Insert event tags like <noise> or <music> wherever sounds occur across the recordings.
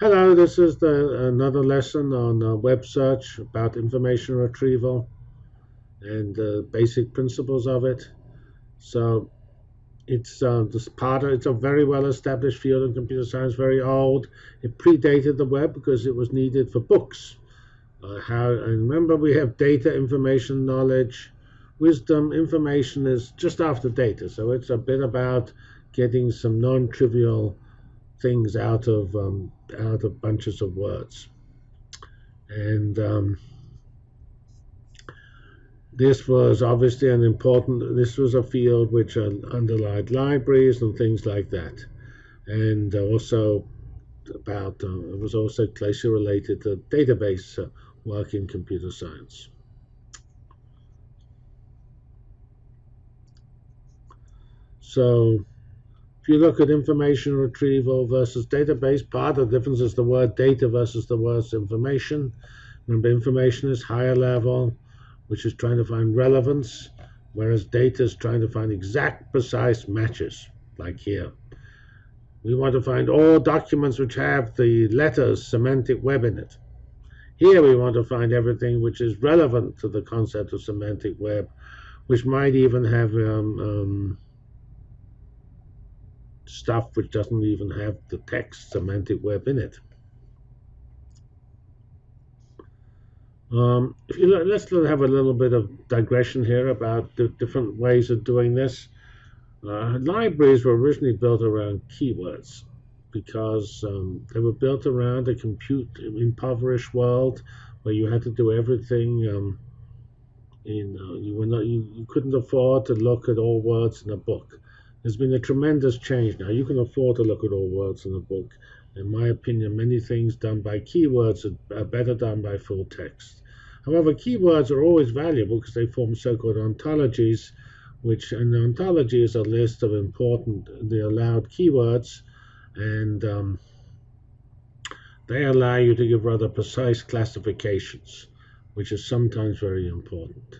Hello, this is the, another lesson on uh, web search about information retrieval and the basic principles of it. So it's uh, this part of, it's a very well established field in computer science, very old. It predated the web because it was needed for books. Uh, how and remember we have data, information, knowledge, wisdom. Information is just after data, so it's a bit about getting some non-trivial things out of um, out of bunches of words. And um, this was obviously an important. This was a field which underlied libraries and things like that, and also about uh, it was also closely related to database uh, work in computer science. So you look at information retrieval versus database, part of the difference is the word data versus the word information. Remember, information is higher level, which is trying to find relevance, whereas data is trying to find exact, precise matches, like here. We want to find all documents which have the letters semantic web in it. Here we want to find everything which is relevant to the concept of semantic web, which might even have um, um, stuff which doesn't even have the text semantic web in it. Um, if you look, let's have a little bit of digression here about the different ways of doing this. Uh, libraries were originally built around keywords because um, they were built around a compute impoverished world where you had to do everything. Um, in uh, you were not you, you couldn't afford to look at all words in a book. There's been a tremendous change now. You can afford to look at all words in a book. In my opinion, many things done by keywords are better done by full text. However, keywords are always valuable because they form so-called ontologies, which an ontology is a list of important, the allowed keywords, and um, they allow you to give rather precise classifications, which is sometimes very important.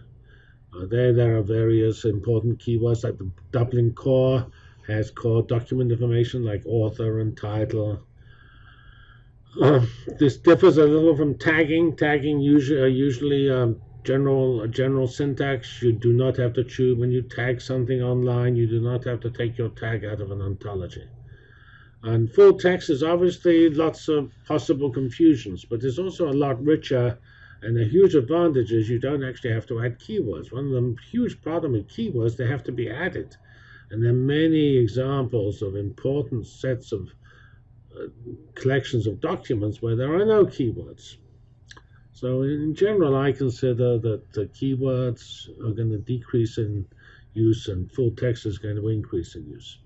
Uh, there, there are various important keywords like the Dublin core has core document information like author and title. Uh, <clears throat> this differs a little from tagging. Tagging usually, uh, usually um, general general syntax. You do not have to choose when you tag something online. You do not have to take your tag out of an ontology. And full text is obviously lots of possible confusions, but there's also a lot richer and the huge advantage is you don't actually have to add keywords. One of the huge problem with keywords, they have to be added. And there are many examples of important sets of uh, collections of documents where there are no keywords. So in general, I consider that the keywords are going to decrease in use and full text is going to increase in use.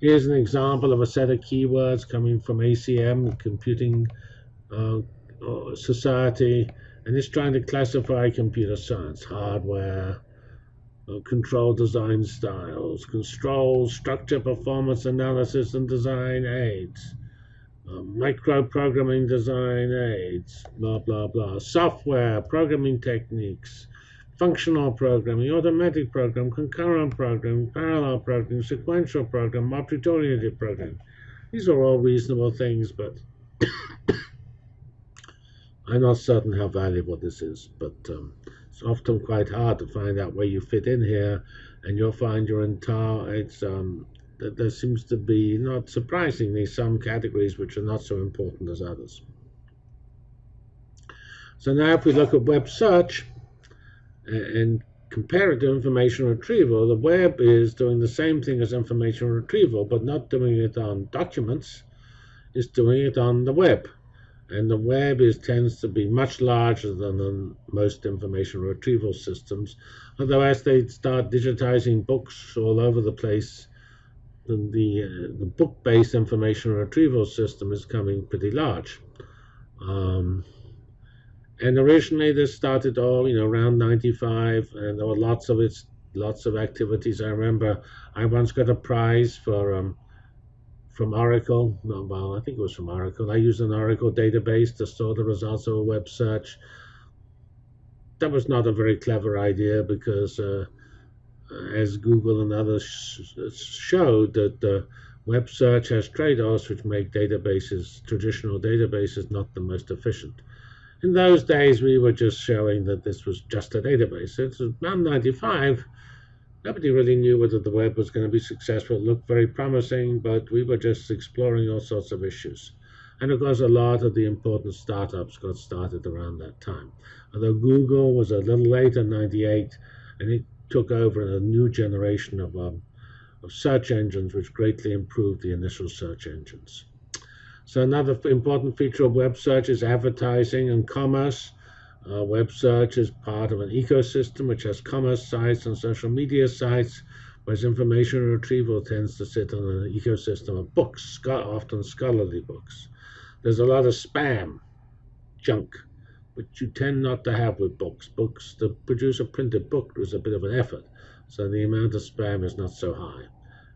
Here's an example of a set of keywords coming from ACM, Computing uh, society, and it's trying to classify computer science, hardware, uh, control design styles, control, structure, performance analysis, and design aids, uh, micro programming design aids, blah, blah, blah, software, programming techniques, functional programming, automatic program, concurrent program, parallel programming, sequential program, object-oriented program. These are all reasonable things, but I'm not certain how valuable this is, but um, it's often quite hard to find out where you fit in here, and you'll find your entire it's um, that there seems to be not surprisingly some categories which are not so important as others. So now if we look at web search and compare it to information retrieval, the web is doing the same thing as information retrieval, but not doing it on documents, it's doing it on the web and the web is tends to be much larger than most information retrieval systems. Although as they start digitizing books all over the place, the the, uh, the book-based information retrieval system is coming pretty large. Um, and originally this started all you know around 95, and there were lots of its lots of activities. I remember I once got a prize for um, from Oracle. No, well, I think it was from Oracle. I used an Oracle database to store the results of a web search. That was not a very clever idea because, uh, as Google and others sh showed, that uh, web search has trade-offs which make databases, traditional databases, not the most efficient. In those days, we were just showing that this was just a database. It's around 95. Nobody really knew whether the web was going to be successful. It looked very promising, but we were just exploring all sorts of issues. And of course, a lot of the important startups got started around that time. Although Google was a little later, 98, and it took over a new generation of, um, of search engines, which greatly improved the initial search engines. So another important feature of web search is advertising and commerce. Uh, web search is part of an ecosystem which has commerce sites and social media sites, whereas information retrieval tends to sit on an ecosystem of books, often scholarly books. There's a lot of spam, junk, which you tend not to have with books. Books, to produce a printed book was a bit of an effort, so the amount of spam is not so high.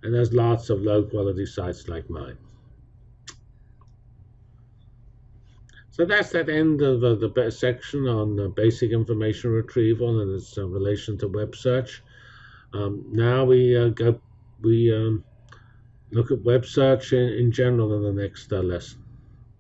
And there's lots of low quality sites like mine. So that's that end of uh, the section on basic information retrieval and its uh, relation to web search. Um, now we uh, go, we um, look at web search in, in general in the next uh, lesson.